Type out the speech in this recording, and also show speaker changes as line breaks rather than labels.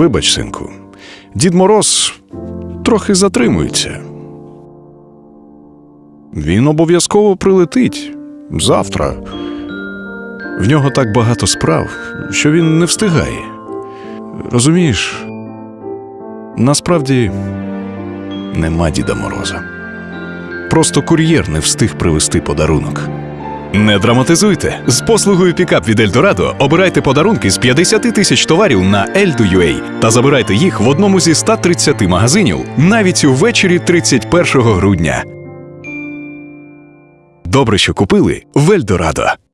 Вибач, синку, Дід Мороз трохи затримується. Він обов'язково прилетить завтра. В нього так багато справ, що він не встигає. Розумієш, насправді нема Діда Мороза. Просто кур'єр не встиг привезти подарунок.
Не драматизуйте. З послугою Пікап від Ельдорадо обирайте подарунки з 50 тисяч товарів на Eldo.ua та забирайте їх в одному зі 130 магазинів навіть увечері 31 грудня. Добре, що купили в Ельдорадо.